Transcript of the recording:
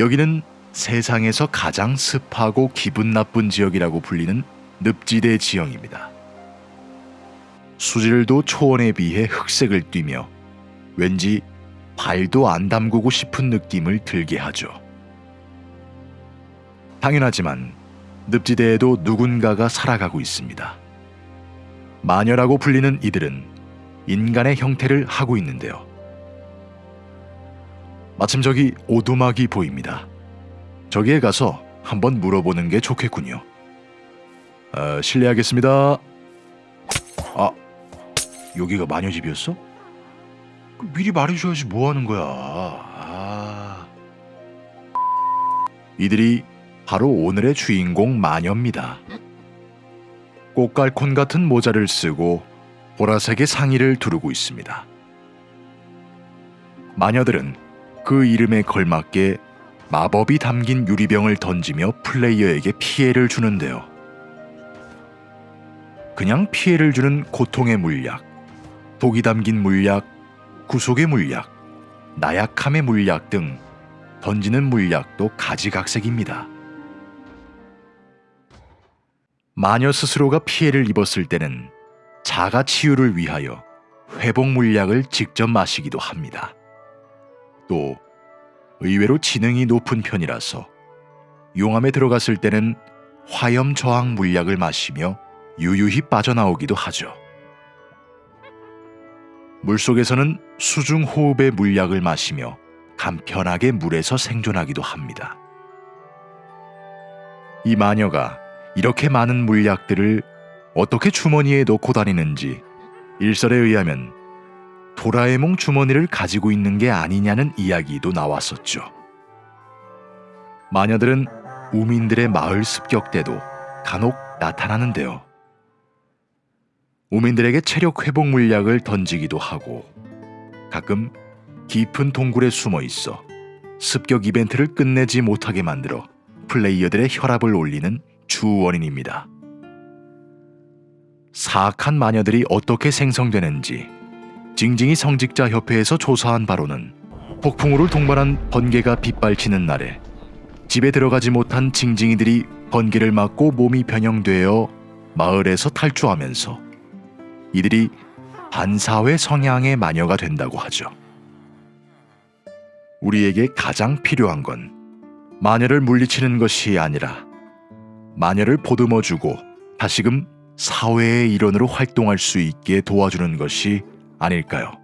여기는 세상에서 가장 습하고 기분 나쁜 지역이라고 불리는 늪지대 지형입니다. 수질도 초원에 비해 흑색을 띠며 왠지 발도 안 담그고 싶은 느낌을 들게 하죠. 당연하지만 늪지대에도 누군가가 살아가고 있습니다. 마녀라고 불리는 이들은 인간의 형태를 하고 있는데요. 마침 저기 오두막이 보입니다. 저기에 가서 한번 물어보는 게 좋겠군요. 아, 실례하겠습니다. 아, 여기가 마녀 집이었어? 그 미리 말해줘야지 뭐 하는 거야. 아. 이들이 바로 오늘의 주인공 마녀입니다. 꽃갈콘 같은 모자를 쓰고 보라색의 상의를 두르고 있습니다. 마녀들은 그 이름에 걸맞게 마법이 담긴 유리병을 던지며 플레이어에게 피해를 주는데요. 그냥 피해를 주는 고통의 물약, 독이 담긴 물약, 구속의 물약, 나약함의 물약 등 던지는 물약도 가지각색입니다. 마녀 스스로가 피해를 입었을 때는 자가 치유를 위하여 회복 물약을 직접 마시기도 합니다. 또 의외로 지능이 높은 편이라서 용암에 들어갔을 때는 화염 저항 물약을 마시며 유유히 빠져나오기도 하죠. 물속에서는 수중 호흡의 물약을 마시며 간편하게 물에서 생존하기도 합니다. 이 마녀가 이렇게 많은 물약들을 어떻게 주머니에 넣고 다니는지 일설에 의하면 도라에몽 주머니를 가지고 있는 게 아니냐는 이야기도 나왔었죠. 마녀들은 우민들의 마을 습격 때도 간혹 나타나는데요. 우민들에게 체력 회복 물약을 던지기도 하고 가끔 깊은 동굴에 숨어 있어 습격 이벤트를 끝내지 못하게 만들어 플레이어들의 혈압을 올리는 주 원인입니다. 사악한 마녀들이 어떻게 생성되는지 징징이 성직자 협회에서 조사한 바로는 폭풍우를 동반한 번개가 빗발치는 날에 집에 들어가지 못한 징징이들이 번개를 맞고 몸이 변형되어 마을에서 탈주하면서 이들이 반사회 성향의 마녀가 된다고 하죠. 우리에게 가장 필요한 건 마녀를 물리치는 것이 아니라 마녀를 보듬어주고 다시금 사회의 일원으로 활동할 수 있게 도와주는 것이 아닐까요?